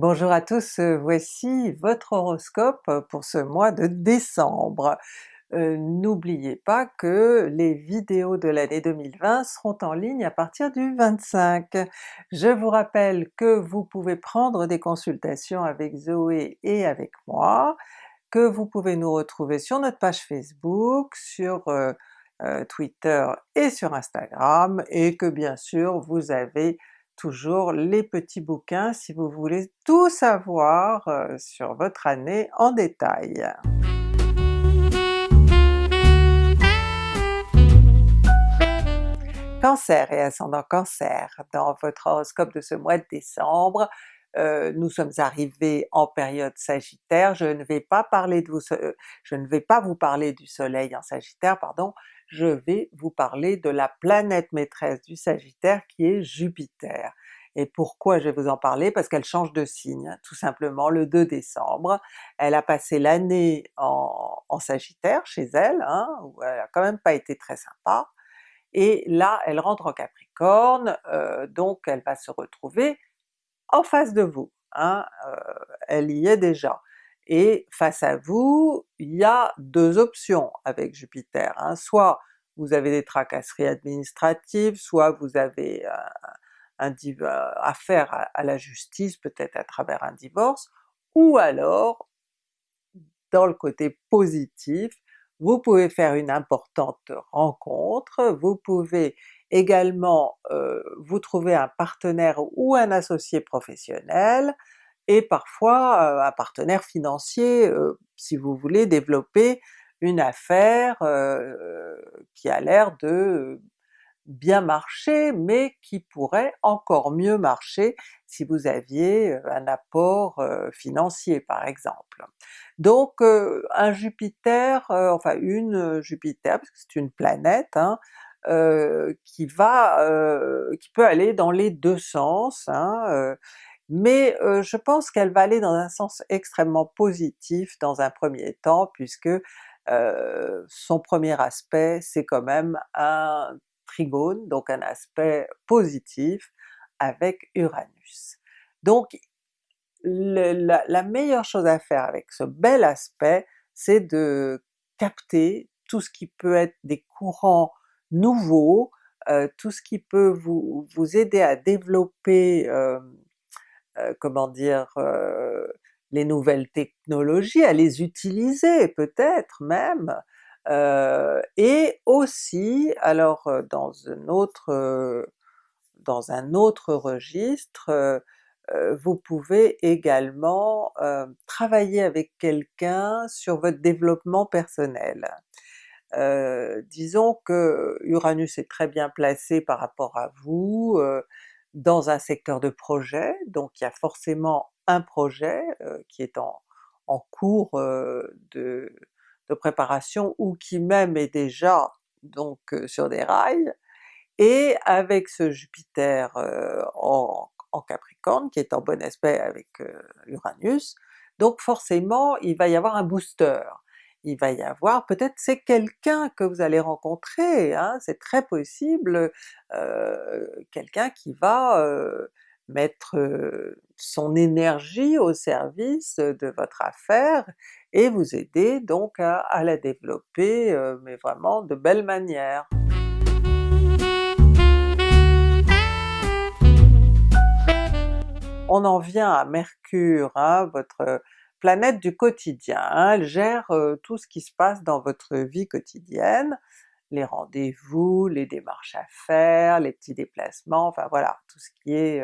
Bonjour à tous, euh, voici votre horoscope pour ce mois de décembre. Euh, N'oubliez pas que les vidéos de l'année 2020 seront en ligne à partir du 25. Je vous rappelle que vous pouvez prendre des consultations avec Zoé et avec moi, que vous pouvez nous retrouver sur notre page Facebook, sur euh, Twitter et sur Instagram, et que bien sûr vous avez toujours les petits bouquins si vous voulez tout savoir euh, sur votre année en détail. Cancer et ascendant Cancer, dans votre horoscope de ce mois de décembre, euh, nous sommes arrivés en période Sagittaire, je ne vais pas vous, je ne vais pas vous parler du soleil en Sagittaire, pardon, je vais vous parler de la planète maîtresse du Sagittaire qui est Jupiter. Et pourquoi je vais vous en parler? Parce qu'elle change de signe, tout simplement le 2 décembre. Elle a passé l'année en, Sagittaire chez elle, hein, où elle a quand même pas été très sympa, et là elle rentre en Capricorne, euh, donc elle va se retrouver en face de vous, hein, euh, elle y est déjà. Et face à vous, il y a deux options avec Jupiter, hein. soit vous avez des tracasseries administratives, soit vous avez un, affaire à, à la justice, peut-être à travers un divorce, ou alors, dans le côté positif, vous pouvez faire une importante rencontre, vous pouvez également euh, vous trouver un partenaire ou un associé professionnel, et parfois un partenaire financier si vous voulez développer une affaire qui a l'air de bien marcher, mais qui pourrait encore mieux marcher si vous aviez un apport financier par exemple. Donc un Jupiter, enfin une Jupiter, parce que c'est une planète, hein, qui va, qui peut aller dans les deux sens, hein, mais euh, je pense qu'elle va aller dans un sens extrêmement positif dans un premier temps, puisque euh, son premier aspect c'est quand même un trigone, donc un aspect positif avec Uranus. Donc la, la, meilleure chose à faire avec ce bel aspect, c'est de capter tout ce qui peut être des courants nouveaux, euh, tout ce qui peut vous, vous aider à développer euh, euh, comment dire, euh, les nouvelles technologies, à les utiliser peut-être même, euh, et aussi, alors dans un autre, dans un autre registre, vous pouvez également travailler avec quelqu'un sur votre développement personnel. disons que Uranus est très bien placé par rapport à vous, dans un secteur de projet, donc il y a forcément un projet euh, qui est en, cours euh, de, préparation ou qui même est déjà donc euh, sur des rails, et avec ce Jupiter en, Capricorne qui est en bon aspect avec Uranus, donc forcément il va y avoir un booster il va y avoir, peut-être c'est quelqu'un que vous allez rencontrer, hein, c'est très possible, quelqu'un qui va mettre son énergie au service de votre affaire et vous aider donc à, à la développer, mais vraiment de belle manière. On en vient à Mercure, hein, votre planète du quotidien, hein. elle gère tout ce qui se passe dans votre vie quotidienne, les rendez-vous, les démarches à faire, les petits déplacements, enfin voilà, tout ce qui est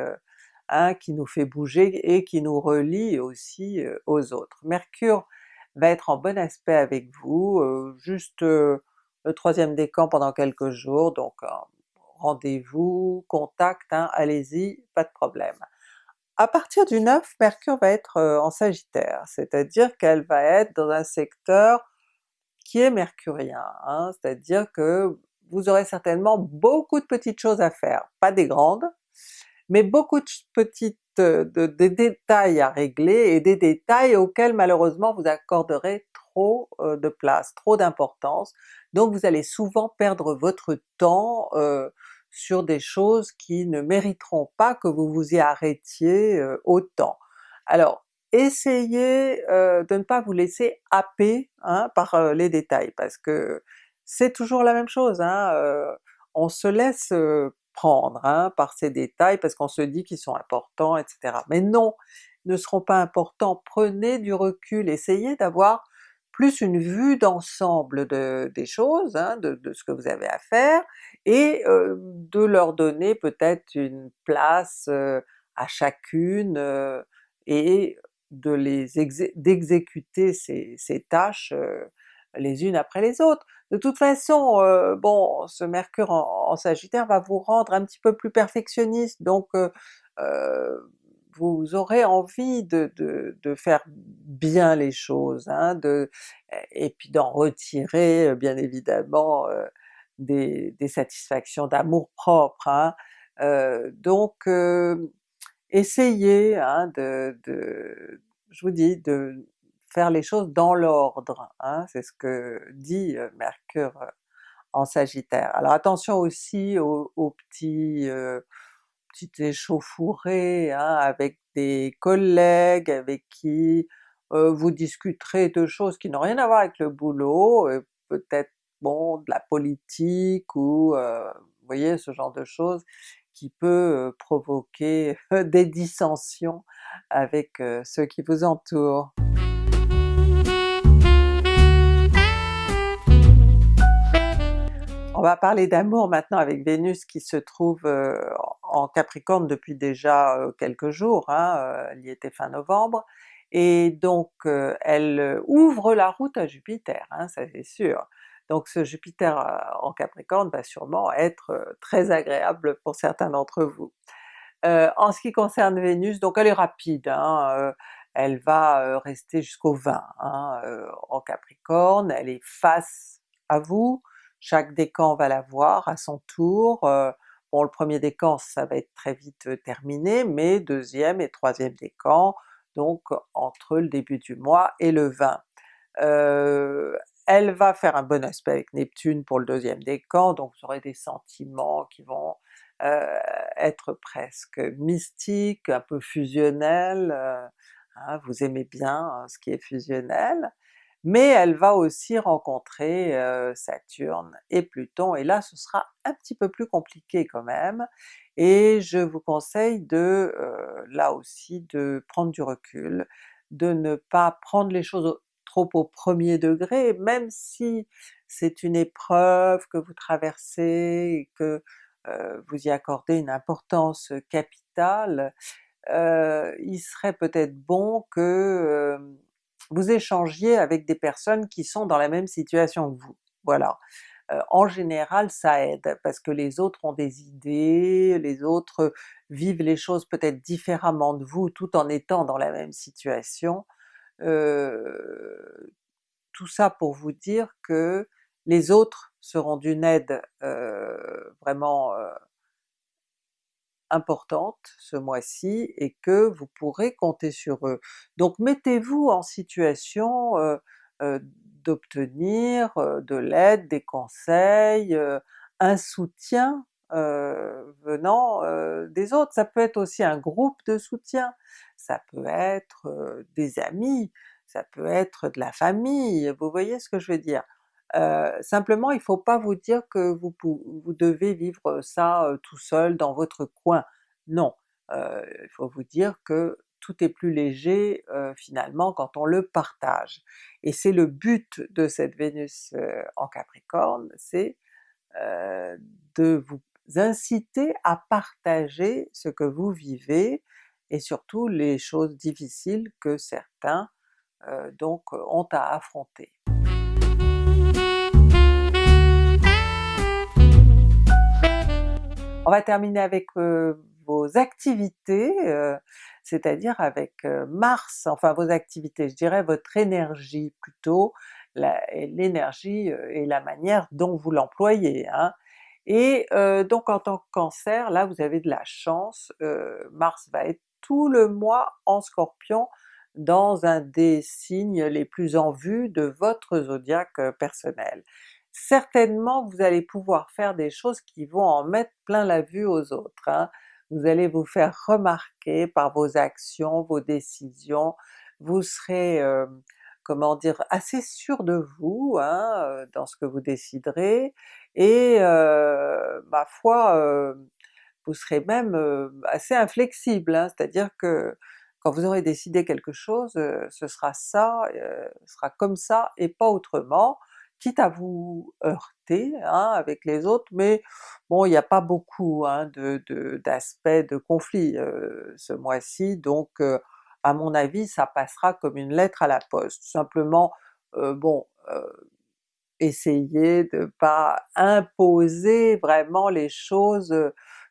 hein, qui nous fait bouger et qui nous relie aussi aux autres. Mercure va être en bon aspect avec vous, juste le troisième décan pendant quelques jours, donc rendez-vous, contact, hein, allez-y, pas de problème. À partir du 9, Mercure va être en Sagittaire, c'est-à-dire qu'elle va être dans un secteur qui est mercurien, hein, c'est-à-dire que vous aurez certainement beaucoup de petites choses à faire, pas des grandes, mais beaucoup de petites de, détails à régler et des détails auxquels malheureusement vous accorderez trop de place, trop d'importance, donc vous allez souvent perdre votre temps sur des choses qui ne mériteront pas que vous vous y arrêtiez autant. Alors essayez de ne pas vous laisser happer hein, par les détails, parce que c'est toujours la même chose, hein, on se laisse prendre hein, par ces détails parce qu'on se dit qu'ils sont importants, etc. Mais non, ils ne seront pas importants, prenez du recul, essayez d'avoir plus une vue d'ensemble de, des choses, hein, de, ce que vous avez à faire, et de leur donner peut-être une place à chacune, et de les d'exécuter ces, ces, tâches les unes après les autres. De toute façon, bon, ce Mercure en, Sagittaire va vous rendre un petit peu plus perfectionniste, donc vous aurez envie de, faire bien les choses, hein, de, et puis d'en retirer bien évidemment des, des, satisfactions d'amour propre. Hein. donc essayez hein, de, de, je vous dis, de faire les choses dans l'ordre, hein, c'est ce que dit Mercure en Sagittaire. Alors attention aussi aux, petits petites échauffourées hein, avec des collègues avec qui vous discuterez de choses qui n'ont rien à voir avec le boulot, peut-être bon de la politique ou vous voyez ce genre de choses qui peut provoquer des dissensions avec ceux qui vous entourent. On va parler d'amour maintenant avec Vénus qui se trouve en Capricorne depuis déjà quelques jours, hein, elle y était fin novembre, et donc elle ouvre la route à Jupiter, hein, ça c'est sûr. Donc ce Jupiter en Capricorne va sûrement être très agréable pour certains d'entre vous. en ce qui concerne Vénus, donc elle est rapide, hein, elle va rester jusqu'au 20 hein, en Capricorne, elle est face à vous, chaque décan va la voir à son tour, le premier décan ça va être très vite terminé, mais deuxième et troisième décan, donc entre le début du mois et le 20. elle va faire un bon aspect avec Neptune pour le deuxième décan, donc vous aurez des sentiments qui vont être presque mystiques, un peu fusionnels, hein, vous aimez bien hein, ce qui est fusionnel, mais elle va aussi rencontrer Saturne et Pluton, et là ce sera un petit peu plus compliqué quand même, et je vous conseille de, là aussi, de prendre du recul, de ne pas prendre les choses trop au premier degré, même si c'est une épreuve que vous traversez et que vous y accordez une importance capitale, il serait peut-être bon que vous échangiez avec des personnes qui sont dans la même situation que vous, voilà. en général ça aide, parce que les autres ont des idées, les autres vivent les choses peut-être différemment de vous tout en étant dans la même situation. tout ça pour vous dire que les autres seront d'une aide vraiment importante ce mois-ci et que vous pourrez compter sur eux. Donc mettez-vous en situation d'obtenir de l'aide, des conseils, un soutien venant des autres. Ça peut être aussi un groupe de soutien, ça peut être des amis, ça peut être de la famille, vous voyez ce que je veux dire? Simplement il ne faut pas vous dire que vous, vous devez vivre ça tout seul dans votre coin, non! il faut vous dire que tout est plus léger finalement quand on le partage. Et c'est le but de cette Vénus en Capricorne, c'est de vous inciter à partager ce que vous vivez, et surtout les choses difficiles que certains donc ont à affronter. On va terminer avec vos activités, c'est-à-dire avec Mars, enfin vos activités, je dirais votre énergie plutôt, l'énergie et la manière dont vous l'employez. Hein. Et donc en tant que Cancer, là vous avez de la chance, Mars va être tout le mois en Scorpion dans un des signes les plus en vue de votre zodiaque personnel certainement vous allez pouvoir faire des choses qui vont en mettre plein la vue aux autres. Hein. vous allez vous faire remarquer par vos actions, vos décisions, vous serez, euh, comment dire, assez sûr de vous hein, euh, dans ce que vous déciderez, et euh, ma foi, vous serez même assez inflexible, hein, c'est-à-dire que quand vous aurez décidé quelque chose, ce sera ça, ce sera comme ça et pas autrement, quitte à vous heurter hein, avec les autres, mais bon il n'y a pas beaucoup hein, d'aspects de, de, conflit ce mois-ci, donc à mon avis ça passera comme une lettre à la poste. Simplement, bon, essayez de pas imposer vraiment les choses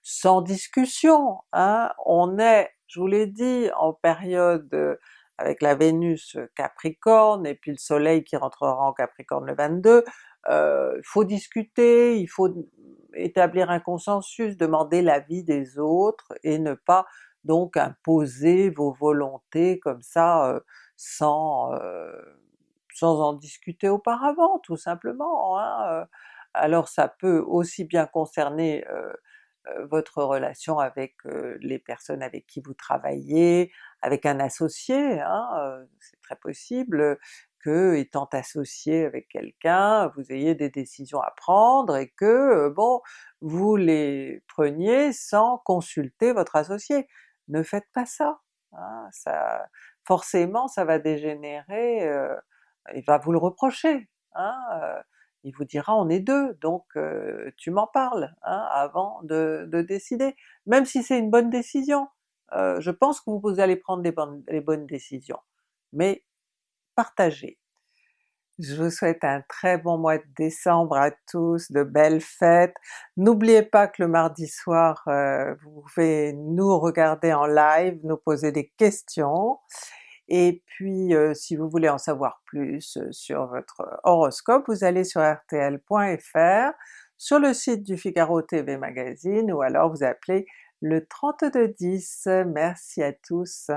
sans discussion, hein. on est, je vous l'ai dit, en période avec la Vénus Capricorne et puis le Soleil qui rentrera en Capricorne le 22, euh, il faut discuter, il faut établir un consensus, demander l'avis des autres et ne pas donc imposer vos volontés comme ça euh, sans, euh, sans en discuter auparavant tout simplement. Hein. Alors ça peut aussi bien concerner votre relation avec les personnes avec qui vous travaillez, avec un associé, hein, c'est très possible que étant associé avec quelqu'un, vous ayez des décisions à prendre et que bon, vous les preniez sans consulter votre associé. Ne faites pas ça! Hein, ça forcément ça va dégénérer, il va vous le reprocher. Hein, il vous dira on est deux, donc tu m'en parles hein, avant de, décider. Même si c'est une bonne décision, je pense que vous allez prendre les bonnes, les bonnes décisions, mais partagez. Je vous souhaite un très bon mois de décembre à tous, de belles fêtes. N'oubliez pas que le mardi soir, vous pouvez nous regarder en live, nous poser des questions, et puis si vous voulez en savoir plus sur votre horoscope, vous allez sur rtl.fr, sur le site du Figaro TV Magazine, ou alors vous appelez le 3210. Merci à tous!